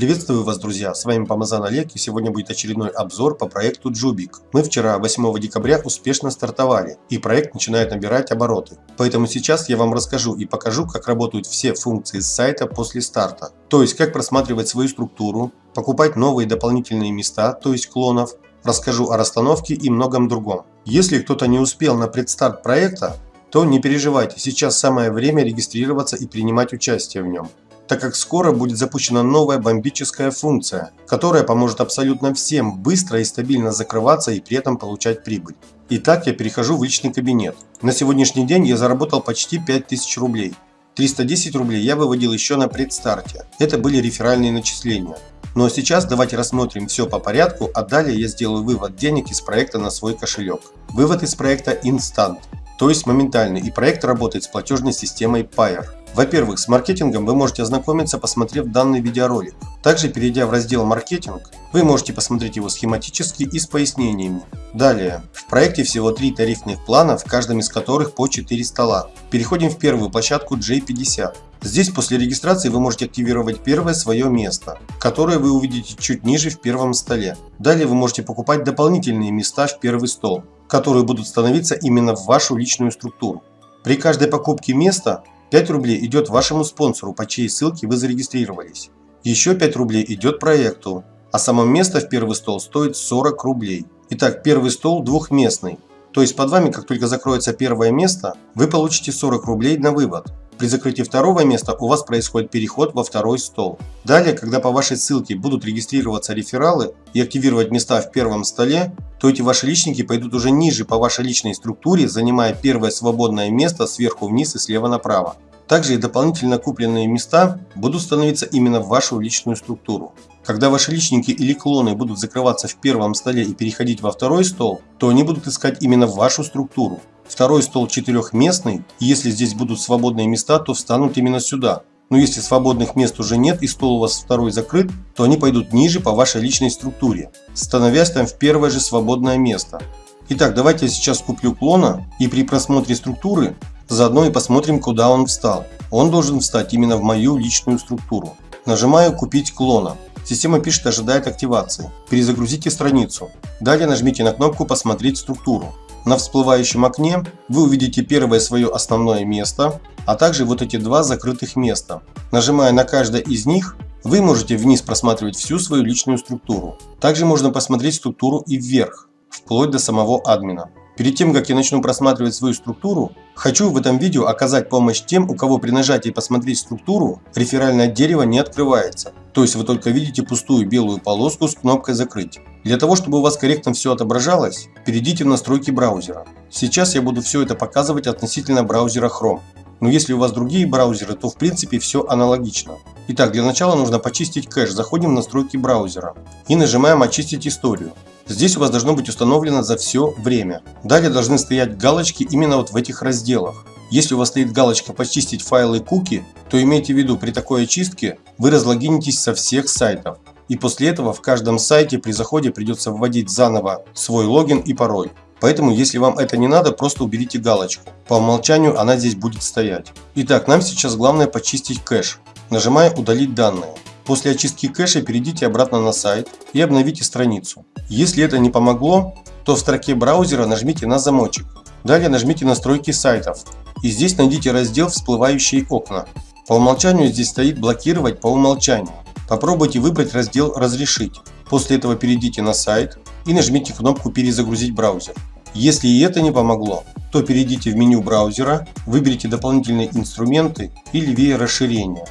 Приветствую вас, друзья! С вами Помазан Олег и сегодня будет очередной обзор по проекту Джубик. Мы вчера, 8 декабря, успешно стартовали и проект начинает набирать обороты. Поэтому сейчас я вам расскажу и покажу, как работают все функции сайта после старта. То есть, как просматривать свою структуру, покупать новые дополнительные места, то есть клонов, расскажу о расстановке и многом другом. Если кто-то не успел на предстарт проекта, то не переживайте, сейчас самое время регистрироваться и принимать участие в нем так как скоро будет запущена новая бомбическая функция, которая поможет абсолютно всем быстро и стабильно закрываться и при этом получать прибыль. Итак, я перехожу в личный кабинет. На сегодняшний день я заработал почти 5000 рублей. 310 рублей я выводил еще на предстарте. Это были реферальные начисления. Ну а сейчас давайте рассмотрим все по порядку, а далее я сделаю вывод денег из проекта на свой кошелек. Вывод из проекта Instant, то есть моментальный, и проект работает с платежной системой Payer. Во-первых, с маркетингом вы можете ознакомиться, посмотрев данный видеоролик. Также, перейдя в раздел «Маркетинг», вы можете посмотреть его схематически и с пояснениями. Далее, в проекте всего три тарифных плана, в каждом из которых по 4 стола. Переходим в первую площадку J50. Здесь после регистрации вы можете активировать первое свое место, которое вы увидите чуть ниже в первом столе. Далее вы можете покупать дополнительные места в первый стол, которые будут становиться именно в вашу личную структуру. При каждой покупке места 5 рублей идет вашему спонсору, по чьей ссылке вы зарегистрировались. Еще 5 рублей идет проекту, а само место в первый стол стоит 40 рублей. Итак, первый стол двухместный. То есть под вами, как только закроется первое место, вы получите 40 рублей на вывод. При закрытии второго места у вас происходит переход во второй стол. Далее, когда по вашей ссылке будут регистрироваться рефералы и активировать места в первом столе, то эти ваши личники пойдут уже ниже по вашей личной структуре, занимая первое свободное место сверху вниз и слева направо. Также и дополнительно купленные места будут становиться именно в вашу личную структуру. Когда ваши личники или клоны будут закрываться в первом столе и переходить во второй стол, то они будут искать именно вашу структуру. Второй стол четырехместный, и если здесь будут свободные места, то встанут именно сюда. Но если свободных мест уже нет и стол у вас второй закрыт, то они пойдут ниже по вашей личной структуре, становясь там в первое же свободное место. Итак, давайте я сейчас куплю клона и при просмотре структуры заодно и посмотрим куда он встал. Он должен встать именно в мою личную структуру. Нажимаю купить клона. Система пишет ожидает активации. Перезагрузите страницу. Далее нажмите на кнопку посмотреть структуру. На всплывающем окне вы увидите первое свое основное место, а также вот эти два закрытых места. Нажимая на каждое из них, вы можете вниз просматривать всю свою личную структуру. Также можно посмотреть структуру и вверх, вплоть до самого админа. Перед тем, как я начну просматривать свою структуру, хочу в этом видео оказать помощь тем, у кого при нажатии «Посмотреть структуру» реферальное дерево не открывается. То есть вы только видите пустую белую полоску с кнопкой «Закрыть». Для того, чтобы у вас корректно все отображалось, перейдите в настройки браузера. Сейчас я буду все это показывать относительно браузера Chrome. Но если у вас другие браузеры, то в принципе все аналогично. Итак, для начала нужно почистить кэш. Заходим в настройки браузера и нажимаем «Очистить историю». Здесь у вас должно быть установлено за все время. Далее должны стоять галочки именно вот в этих разделах. Если у вас стоит галочка «Почистить файлы куки», то имейте в виду, при такой очистке вы разлогинитесь со всех сайтов. И после этого в каждом сайте при заходе придется вводить заново свой логин и пароль. Поэтому, если вам это не надо, просто уберите галочку. По умолчанию она здесь будет стоять. Итак, нам сейчас главное почистить кэш. Нажимая «Удалить данные». После очистки кэша перейдите обратно на сайт и обновите страницу. Если это не помогло, то в строке браузера нажмите на замочек. Далее нажмите настройки сайтов. И здесь найдите раздел всплывающие окна. По умолчанию здесь стоит блокировать по умолчанию. Попробуйте выбрать раздел разрешить. После этого перейдите на сайт и нажмите кнопку перезагрузить браузер. Если и это не помогло, то перейдите в меню браузера, выберите дополнительные инструменты и левее расширения.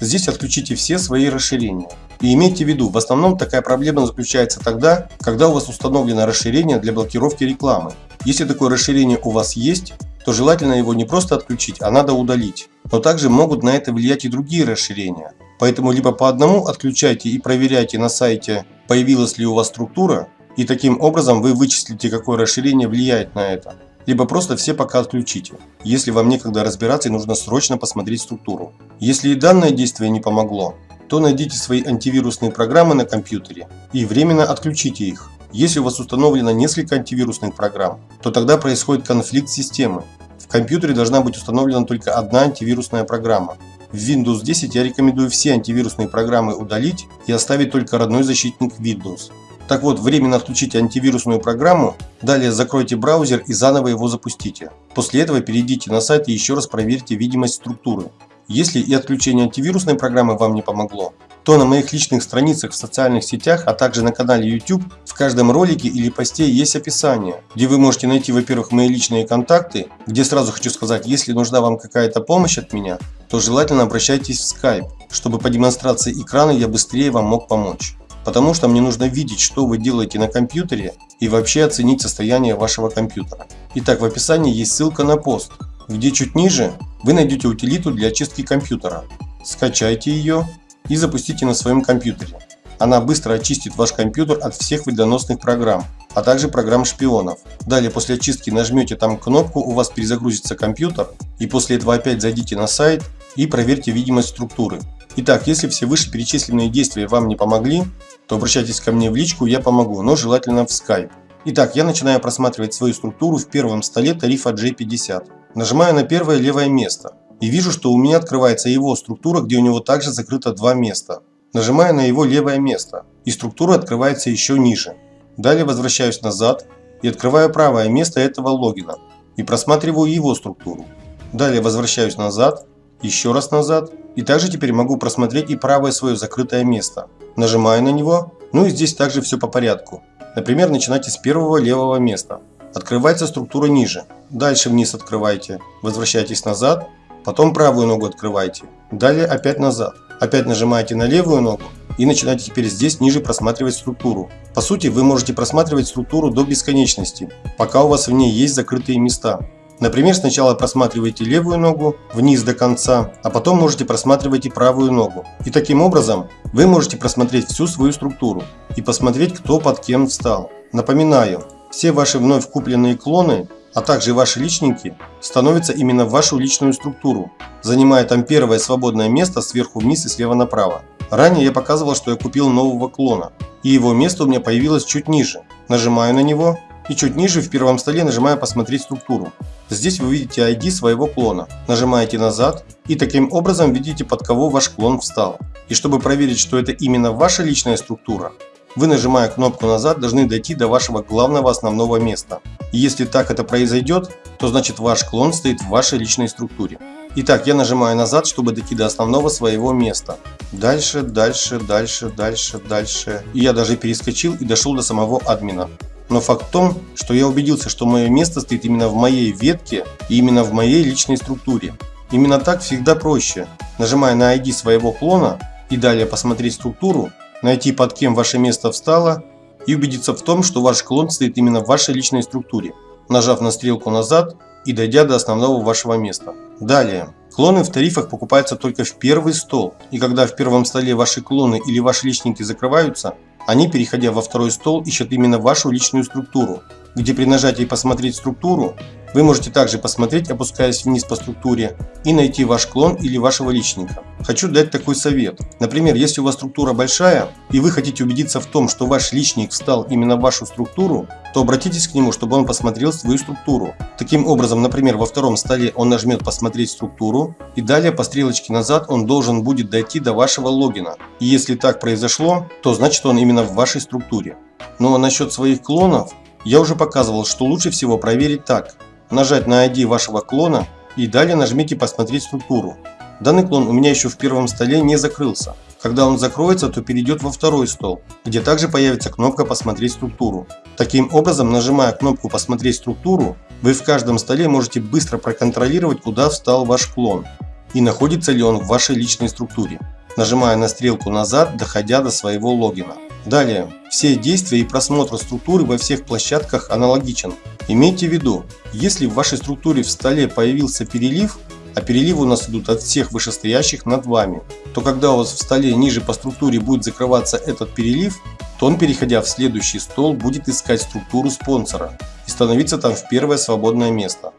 Здесь отключите все свои расширения. И имейте в виду, в основном такая проблема заключается тогда, когда у вас установлено расширение для блокировки рекламы. Если такое расширение у вас есть, то желательно его не просто отключить, а надо удалить. Но также могут на это влиять и другие расширения. Поэтому либо по одному отключайте и проверяйте на сайте, появилась ли у вас структура, и таким образом вы вычислите, какое расширение влияет на это либо просто все пока отключите, если вам некогда разбираться и нужно срочно посмотреть структуру. Если и данное действие не помогло, то найдите свои антивирусные программы на компьютере и временно отключите их. Если у вас установлено несколько антивирусных программ, то тогда происходит конфликт системы. В компьютере должна быть установлена только одна антивирусная программа. В Windows 10 я рекомендую все антивирусные программы удалить и оставить только родной защитник Windows. Так вот, временно отключите антивирусную программу, далее закройте браузер и заново его запустите. После этого перейдите на сайт и еще раз проверьте видимость структуры. Если и отключение антивирусной программы вам не помогло, то на моих личных страницах в социальных сетях, а также на канале YouTube в каждом ролике или посте есть описание, где вы можете найти, во-первых, мои личные контакты, где сразу хочу сказать, если нужна вам какая-то помощь от меня, то желательно обращайтесь в Skype, чтобы по демонстрации экрана я быстрее вам мог помочь потому что мне нужно видеть, что вы делаете на компьютере и вообще оценить состояние вашего компьютера. Итак, в описании есть ссылка на пост, где чуть ниже вы найдете утилиту для очистки компьютера. Скачайте ее и запустите на своем компьютере. Она быстро очистит ваш компьютер от всех вредоносных программ, а также программ шпионов. Далее после очистки нажмете там кнопку, у вас перезагрузится компьютер, и после этого опять зайдите на сайт и проверьте видимость структуры. Итак, если все вышеперечисленные действия вам не помогли, то обращайтесь ко мне в личку, я помогу, но желательно в Skype. Итак, я начинаю просматривать свою структуру в первом столе тарифа J50. Нажимаю на первое левое место и вижу, что у меня открывается его структура, где у него также закрыто два места. Нажимаю на его левое место и структура открывается еще ниже. Далее возвращаюсь назад и открываю правое место этого логина и просматриваю его структуру. Далее возвращаюсь назад, еще раз назад и также теперь могу просмотреть и правое свое закрытое место. Нажимаю на него, ну и здесь также все по порядку. Например, начинайте с первого левого места. Открывается структура ниже. Дальше вниз открывайте. Возвращайтесь назад. Потом правую ногу открывайте. Далее опять назад. Опять нажимаете на левую ногу и начинаете теперь здесь ниже просматривать структуру. По сути, вы можете просматривать структуру до бесконечности, пока у вас в ней есть закрытые места. Например, сначала просматриваете левую ногу вниз до конца, а потом можете просматривать и правую ногу. И таким образом вы можете просмотреть всю свою структуру и посмотреть, кто под кем встал. Напоминаю, все ваши вновь купленные клоны, а также ваши личники, становятся именно в вашу личную структуру, занимая там первое свободное место сверху вниз и слева направо. Ранее я показывал, что я купил нового клона, и его место у меня появилось чуть ниже. Нажимаю на него, и чуть ниже в первом столе нажимаю «Посмотреть структуру». Здесь вы видите ID своего клона. Нажимаете назад и таким образом видите под кого ваш клон встал. И чтобы проверить, что это именно ваша личная структура, вы нажимая кнопку назад должны дойти до вашего главного основного места. И если так это произойдет, то значит ваш клон стоит в вашей личной структуре. Итак, я нажимаю назад, чтобы дойти до основного своего места. Дальше, дальше, дальше, дальше, дальше. И я даже перескочил и дошел до самого админа. Но факт в том, что я убедился, что мое место стоит именно в моей ветке и именно в моей личной структуре. Именно так всегда проще. Нажимая на ID своего клона и далее посмотреть структуру, найти под кем ваше место встало и убедиться в том, что ваш клон стоит именно в вашей личной структуре, нажав на стрелку назад и дойдя до основного вашего места. Далее. Клоны в тарифах покупаются только в первый стол, и когда в первом столе ваши клоны или ваши личники закрываются, они, переходя во второй стол, ищут именно вашу личную структуру, где при нажатии «Посмотреть структуру» вы можете также посмотреть, опускаясь вниз по структуре, и найти ваш клон или вашего личника. Хочу дать такой совет. Например, если у вас структура большая, и вы хотите убедиться в том, что ваш личник встал именно в вашу структуру, то обратитесь к нему, чтобы он посмотрел свою структуру. Таким образом, например, во втором столе он нажмет «Посмотреть структуру», и далее по стрелочке назад он должен будет дойти до вашего логина. И если так произошло, то значит он именно в вашей структуре. Ну а насчет своих клонов, я уже показывал, что лучше всего проверить так. Нажать на ID вашего клона и далее нажмите «Посмотреть структуру». Данный клон у меня еще в первом столе не закрылся. Когда он закроется, то перейдет во второй стол, где также появится кнопка «Посмотреть структуру». Таким образом, нажимая кнопку «Посмотреть структуру», вы в каждом столе можете быстро проконтролировать, куда встал ваш клон и находится ли он в вашей личной структуре, нажимая на стрелку назад, доходя до своего логина. Далее, все действия и просмотр структуры во всех площадках аналогичен. Имейте в виду, если в вашей структуре в столе появился перелив, а переливы у нас идут от всех вышестоящих над вами, то когда у вас в столе ниже по структуре будет закрываться этот перелив, то он, переходя в следующий стол, будет искать структуру спонсора и становиться там в первое свободное место.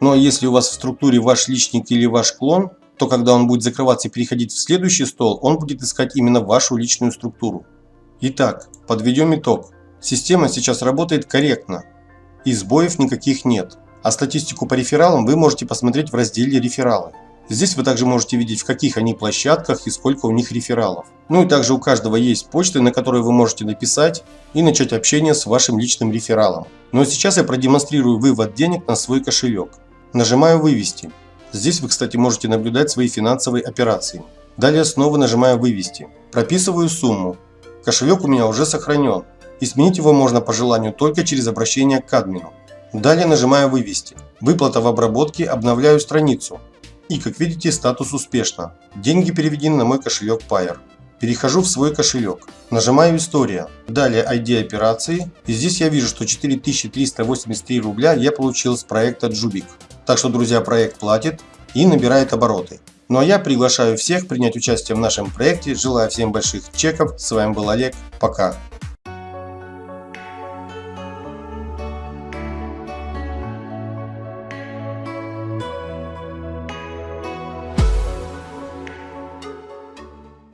А если у вас в структуре ваш личник или ваш клон, то когда он будет закрываться и переходить в следующий стол, он будет искать именно вашу личную структуру. Итак, подведем итог. Система сейчас работает корректно, и сбоев никаких нет. А статистику по рефералам вы можете посмотреть в разделе «Рефералы». Здесь вы также можете видеть в каких они площадках и сколько у них рефералов. Ну и также у каждого есть почты, на которые вы можете написать и начать общение с вашим личным рефералом. Но сейчас я продемонстрирую вывод денег на свой кошелек. Нажимаю «Вывести». Здесь вы, кстати, можете наблюдать свои финансовые операции. Далее снова нажимаю «Вывести». Прописываю сумму. Кошелек у меня уже сохранен. И сменить его можно по желанию только через обращение к админу. Далее нажимаю «Вывести». Выплата в обработке, обновляю страницу. И как видите статус успешно. Деньги переведены на мой кошелек Payer. Перехожу в свой кошелек. Нажимаю «История». Далее ID операции. И здесь я вижу, что 4383 рубля я получил с проекта Jubik. Так что, друзья, проект платит и набирает обороты. Ну а я приглашаю всех принять участие в нашем проекте. Желаю всем больших чеков. С вами был Олег. Пока.